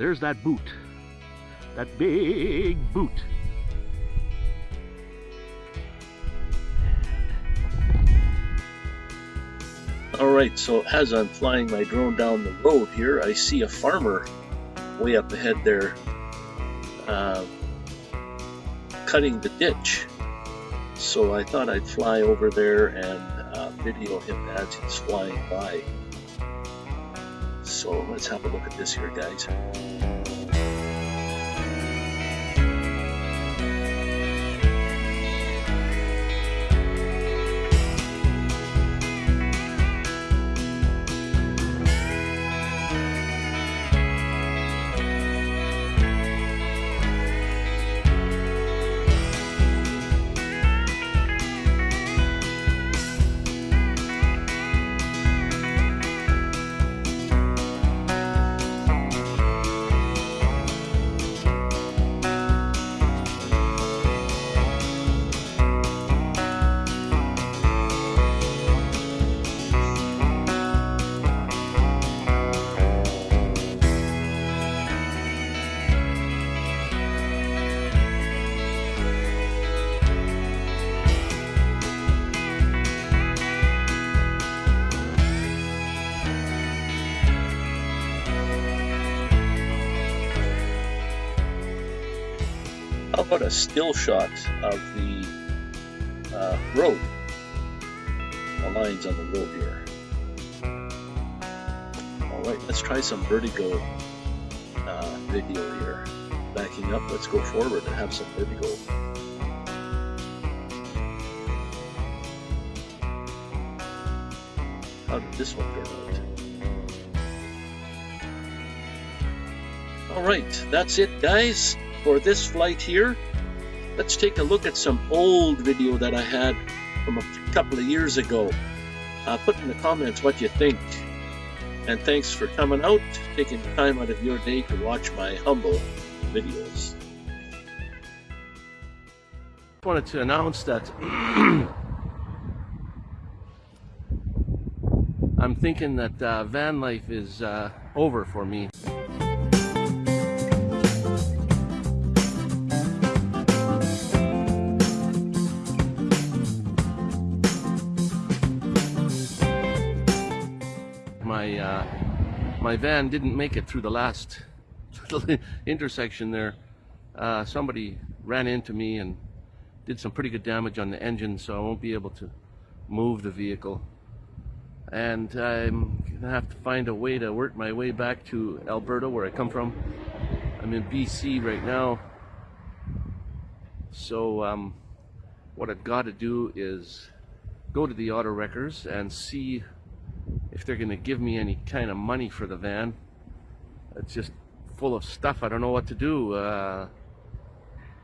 there's that boot. That big boot. Alright, so as I'm flying my drone down the road here, I see a farmer way up ahead there uh, cutting the ditch. So I thought I'd fly over there and uh, video him as he's flying by. So let's have a look at this here, guys. How a still shot of the uh, road? The lines on the road here. Alright, let's try some vertigo uh, video here. Backing up, let's go forward and have some vertigo. How did this one turn out? Alright, that's it guys for this flight here. Let's take a look at some old video that I had from a couple of years ago. Uh, put in the comments what you think. And thanks for coming out, taking the time out of your day to watch my humble videos. I wanted to announce that I'm thinking that uh, van life is uh, over for me. My van didn't make it through the last intersection there. Uh, somebody ran into me and did some pretty good damage on the engine, so I won't be able to move the vehicle. And I'm gonna have to find a way to work my way back to Alberta, where I come from. I'm in BC right now. So um, what I've got to do is go to the auto wreckers and see if they're gonna give me any kind of money for the van. It's just full of stuff. I don't know what to do. Uh,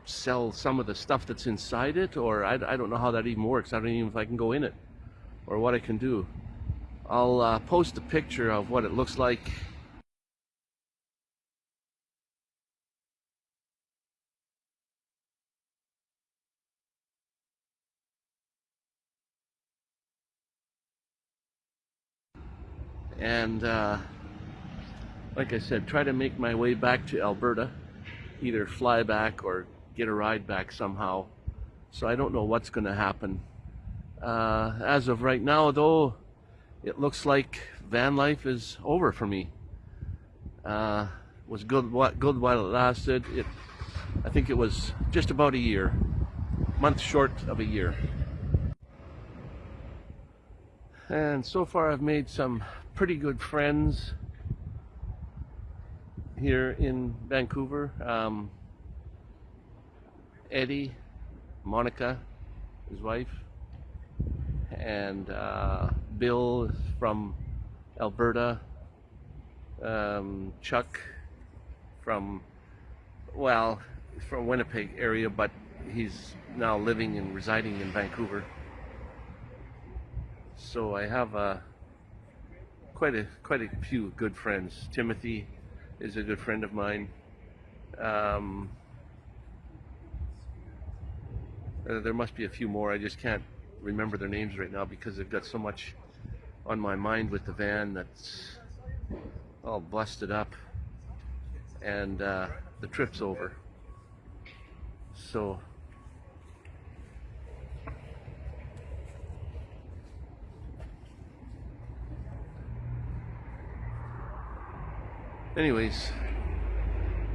sell some of the stuff that's inside it, or I, I don't know how that even works. I don't even know if I can go in it, or what I can do. I'll uh, post a picture of what it looks like. And uh, like I said, try to make my way back to Alberta, either fly back or get a ride back somehow. So I don't know what's going to happen. Uh, as of right now, though, it looks like van life is over for me. Uh, was good good while it lasted. It, I think it was just about a year, month short of a year. And so far, I've made some pretty good friends here in Vancouver. Um, Eddie, Monica, his wife, and uh, Bill from Alberta, um, Chuck from, well, from Winnipeg area, but he's now living and residing in Vancouver. So I have uh, quite a quite a few good friends. Timothy is a good friend of mine. Um, uh, there must be a few more. I just can't remember their names right now because I've got so much on my mind with the van that's all busted up. and uh, the trip's over. So anyways,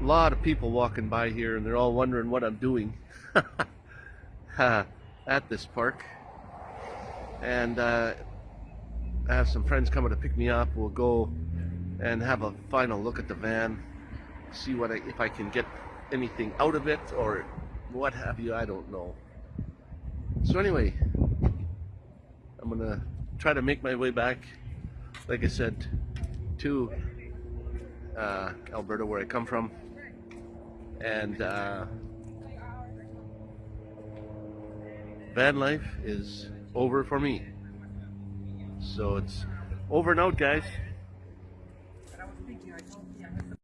a lot of people walking by here and they're all wondering what I'm doing at this park. And uh, I have some friends coming to pick me up. We'll go and have a final look at the van, see what I, if I can get anything out of it or what have you. I don't know. So anyway, I'm gonna try to make my way back, like I said, to uh, Alberta, where I come from, and uh, van life is over for me. So it's over and out, guys.